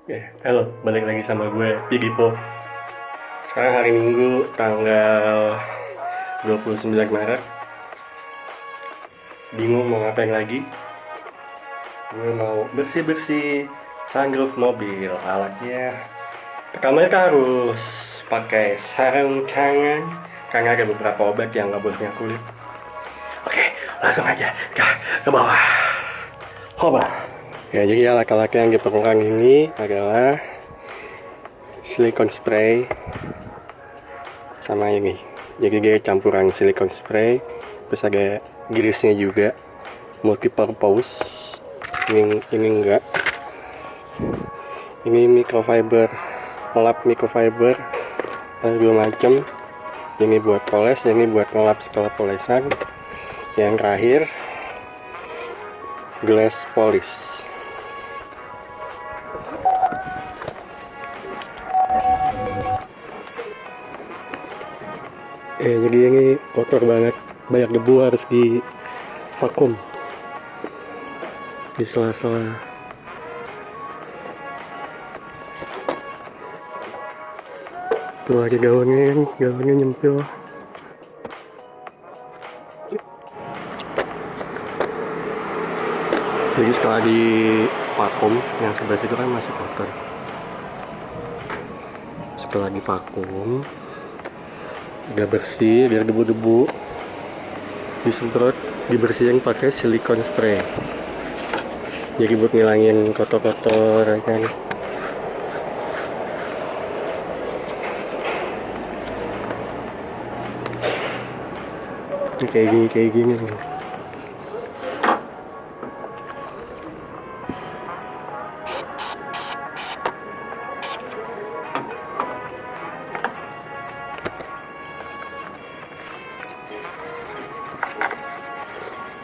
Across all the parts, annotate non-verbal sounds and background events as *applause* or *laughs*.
Oke, halo, balik lagi sama gue, Pigipo Sekarang hari Minggu, tanggal 29 Maret. Bingung mau ngapain lagi. Gue mau bersih-bersih sunroof mobil Alatnya. Pertama kita harus pakai sarung tangan. Karena ada beberapa obat yang gak boleh kulit. Oke, langsung aja ke, ke bawah. Hoba Ya, jadi alat-alat yang diperlukan ini adalah silikon spray sama ini. Jadi dia campuran silikon spray, terus ada grisnya juga, multipurpose. Ini ini enggak. Ini microfiber, lap microfiber, dua macam. Ini buat poles, ini buat ngelap skala polesan. Yang terakhir glass polish. Eh jadi ini kotor banget. Banyak debu harus di vakum. Di sela-sela. Tuh ada gaunnya kan gaunnya nyempil. Jadi setelah di vakum yang sebelah situ kan masih kotor. Setelah di vakum udah bersih biar debu-debu. Disemprot dibersihin pakai silikon spray. Jadi buat ngilangin kotor-kotor ya kan? Kayak gini kayak gini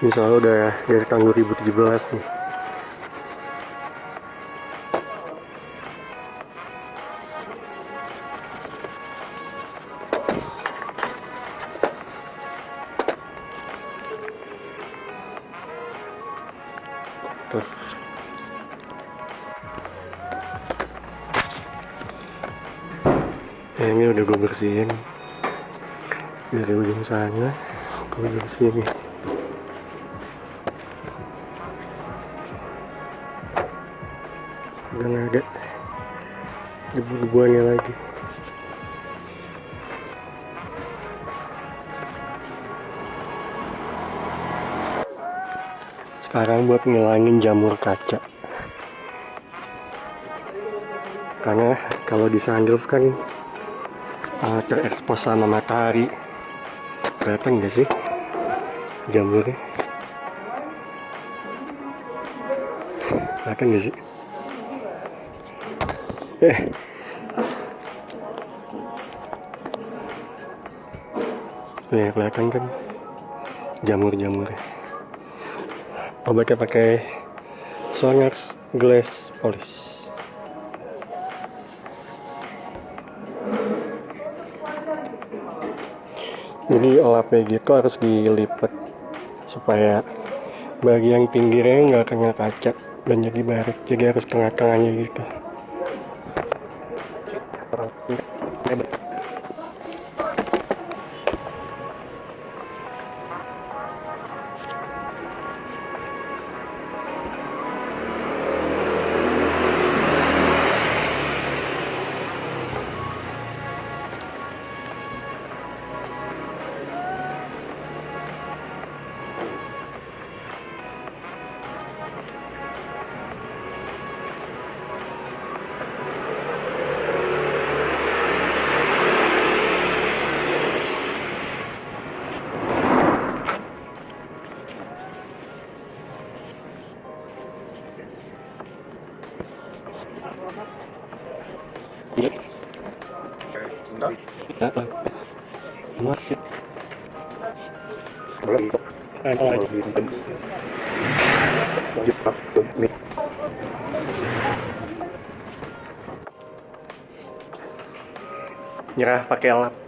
ini soalnya udah dari tahun 2017 nih. Tuh. Ya, ini udah gue bersihin. Dari ujung sana gue bersihin nih udah nggak ada debu-debuannya lagi. Sekarang buat ngilangin jamur kaca. Karena kalau di sunroof kan uh, terekspos sama matahari. Kelihatan gak sih jamurnya? Kelihatan gak sih eh. Ya kelihatan kan? Jamur-jamurnya obatnya pakai Sonax Glass Polish. Jadi lapnya gitu harus dilipat supaya bagian pinggirnya nggak kena kaca dan jadi baret. Jadi harus tengah-tengahnya gitu Amen. Nyerah pakai lap.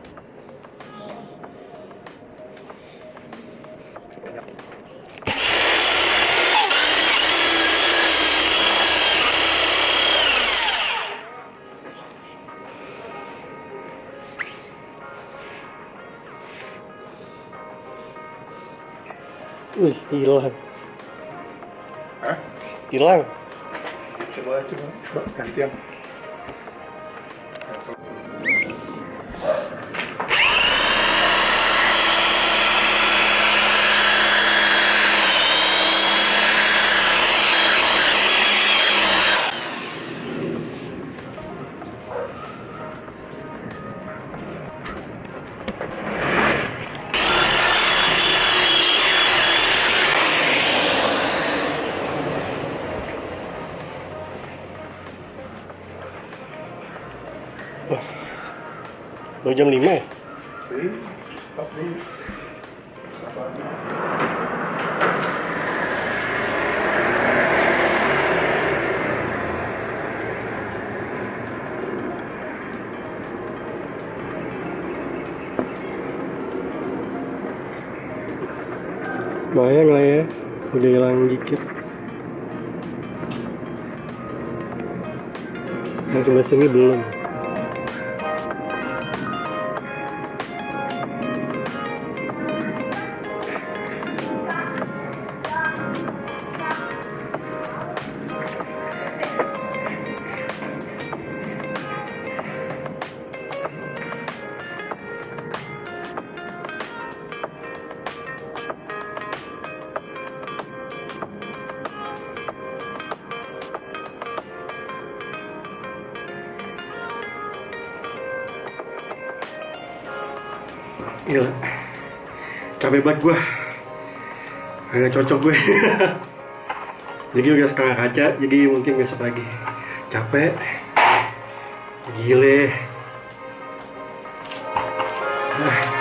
Wih, hilang. Hah? Hilang. Coba coba coba gantian. Baru jam 5 ya? Lumayan lah ya. Udah hilang dikit. Yang sebelah sini belum. Gila. Capek banget gue Agak cocok gue *laughs* Jadi udah setengah kaca Jadi mungkin besok lagi. Capek. Gile. Nah